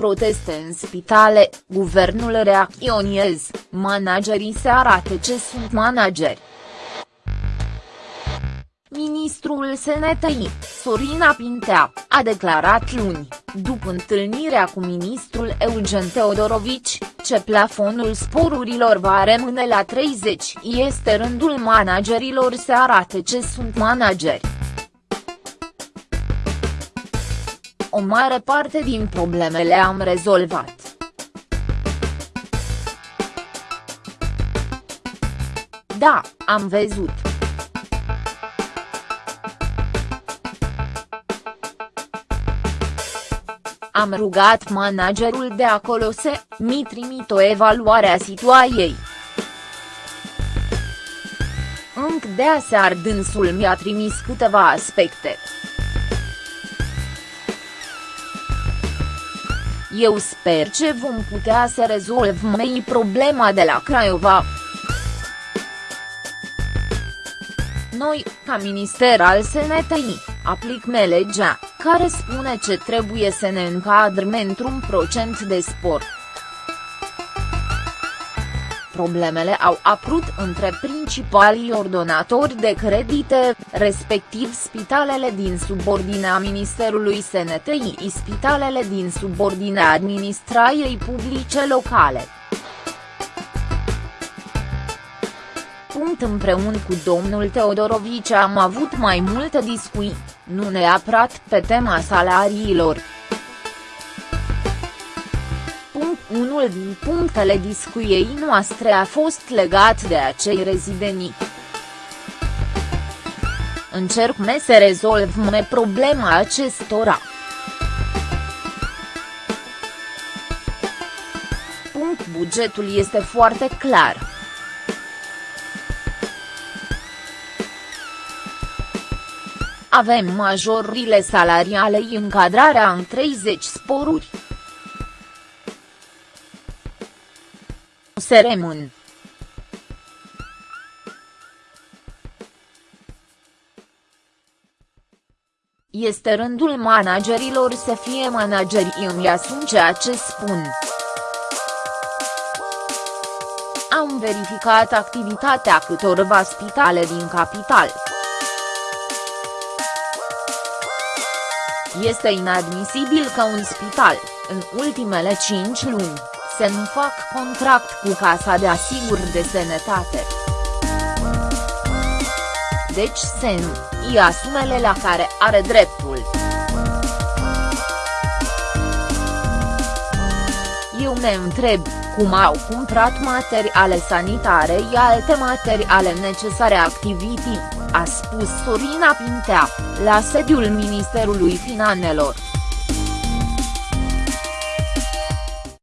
proteste în spitale, guvernul reacționez, managerii se arată ce sunt manageri. Ministrul SNTI, Sorina Pintea, a declarat luni, după întâlnirea cu ministrul Eugen Teodorovici, ce plafonul sporurilor va rămâne la 30, este rândul managerilor să arate ce sunt manageri. O mare parte din problemele am rezolvat. Da, am văzut. Am rugat managerul de acolo să mi trimit o evaluare a situației. Înc de aseară dânsul mi-a trimis câteva aspecte. Eu sper ce vom putea să rezolvăm mai problema de la Craiova. Noi, ca minister al SNTI, aplicăm legea, care spune ce trebuie să ne încadrăm într-un procent de sport. Problemele au apărut între principalii ordonatori de credite, respectiv spitalele din subordinea Ministerului SNTI spitalele din subordinea administrației publice locale. Punct împreună cu domnul Teodorovici am avut mai multe discuții, nu neapărat pe tema salariilor. Unul din punctele discuiei noastre a fost legat de acei rezidenii. Încercăm să rezolvăm problema acestora. Punct bugetul este foarte clar. Avem majorile salariale încadrarea în 30 sporuri. Se rămân. Este rândul managerilor să fie manageri îmi asum ceea ce spun. Am verificat activitatea câtorva spitale din capital. Este inadmisibil că un spital, în ultimele 5 luni, să nu fac contract cu Casa de Asiguri de Sănătate. Deci să nu, ia sumele la care are dreptul. Eu ne întreb, cum au cumpărat materiale sanitare și alte materiale necesare activității, a spus Sorina Pintea, la sediul Ministerului Finanțelor.